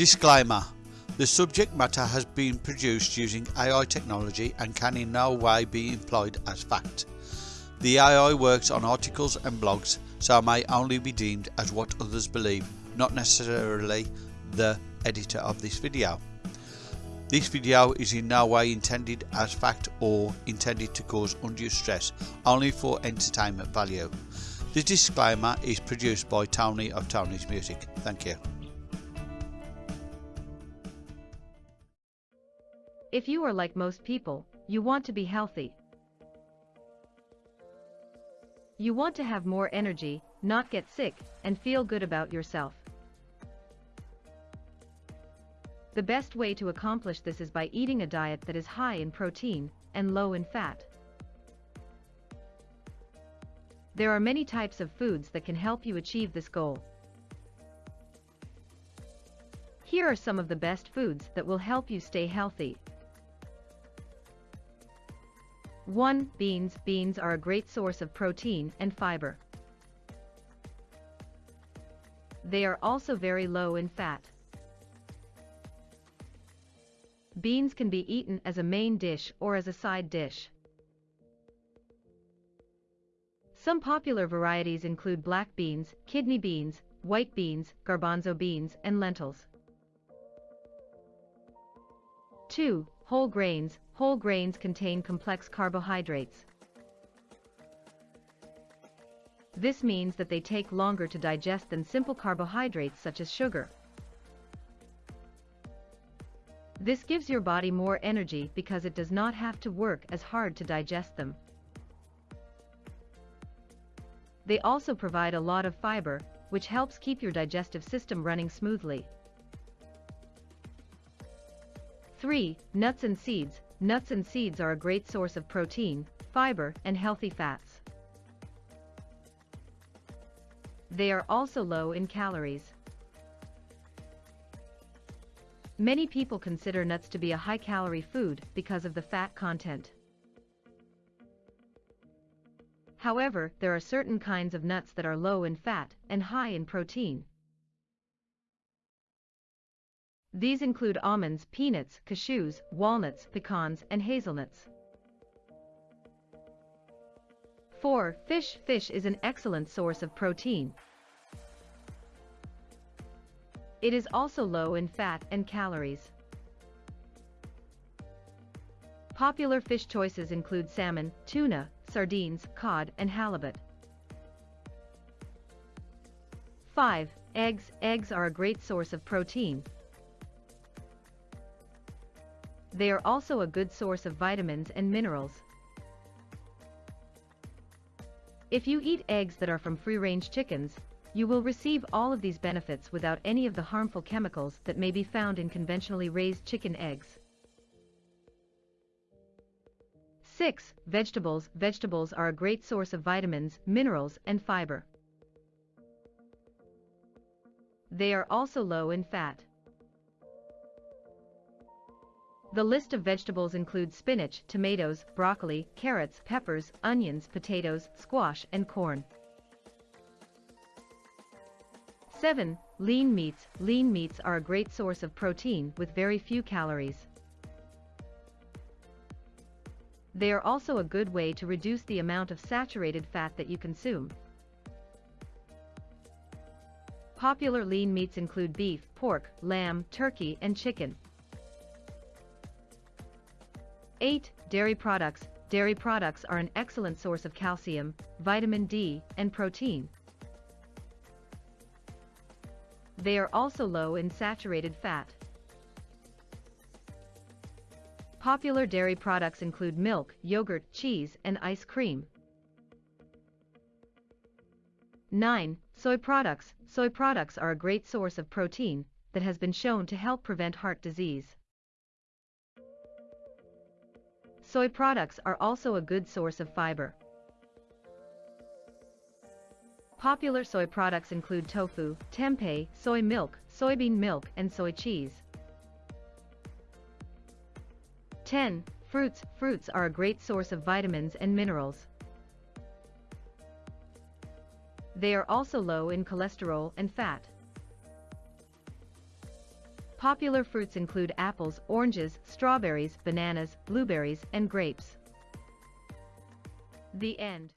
Disclaimer The subject matter has been produced using AI technology and can in no way be employed as fact. The AI works on articles and blogs, so may only be deemed as what others believe, not necessarily the editor of this video. This video is in no way intended as fact or intended to cause undue stress, only for entertainment value. The disclaimer is produced by Tony of Tony's Music. Thank you. If you are like most people, you want to be healthy. You want to have more energy, not get sick, and feel good about yourself. The best way to accomplish this is by eating a diet that is high in protein and low in fat. There are many types of foods that can help you achieve this goal. Here are some of the best foods that will help you stay healthy. 1. Beans Beans are a great source of protein and fiber. They are also very low in fat. Beans can be eaten as a main dish or as a side dish. Some popular varieties include black beans, kidney beans, white beans, garbanzo beans, and lentils. 2. Whole grains. Whole grains contain complex carbohydrates. This means that they take longer to digest than simple carbohydrates such as sugar. This gives your body more energy because it does not have to work as hard to digest them. They also provide a lot of fiber, which helps keep your digestive system running smoothly. 3. Nuts and seeds. Nuts and seeds are a great source of protein, fiber, and healthy fats. They are also low in calories. Many people consider nuts to be a high-calorie food because of the fat content. However, there are certain kinds of nuts that are low in fat and high in protein. These include almonds, peanuts, cashews, walnuts, pecans, and hazelnuts. 4. Fish Fish is an excellent source of protein, it is also low in fat and calories. Popular fish choices include salmon, tuna, sardines, cod, and halibut. 5. Eggs Eggs are a great source of protein. They are also a good source of vitamins and minerals. If you eat eggs that are from free-range chickens, you will receive all of these benefits without any of the harmful chemicals that may be found in conventionally raised chicken eggs. 6. Vegetables Vegetables are a great source of vitamins, minerals, and fiber. They are also low in fat. The list of vegetables includes spinach, tomatoes, broccoli, carrots, peppers, onions, potatoes, squash, and corn. 7. Lean meats. Lean meats are a great source of protein with very few calories. They are also a good way to reduce the amount of saturated fat that you consume. Popular lean meats include beef, pork, lamb, turkey, and chicken. 8. Dairy products. Dairy products are an excellent source of calcium, vitamin D, and protein. They are also low in saturated fat. Popular dairy products include milk, yogurt, cheese, and ice cream. 9. Soy products. Soy products are a great source of protein that has been shown to help prevent heart disease. Soy products are also a good source of fiber. Popular soy products include tofu, tempeh, soy milk, soybean milk, and soy cheese. 10. Fruits Fruits are a great source of vitamins and minerals. They are also low in cholesterol and fat. Popular fruits include apples, oranges, strawberries, bananas, blueberries, and grapes. The end.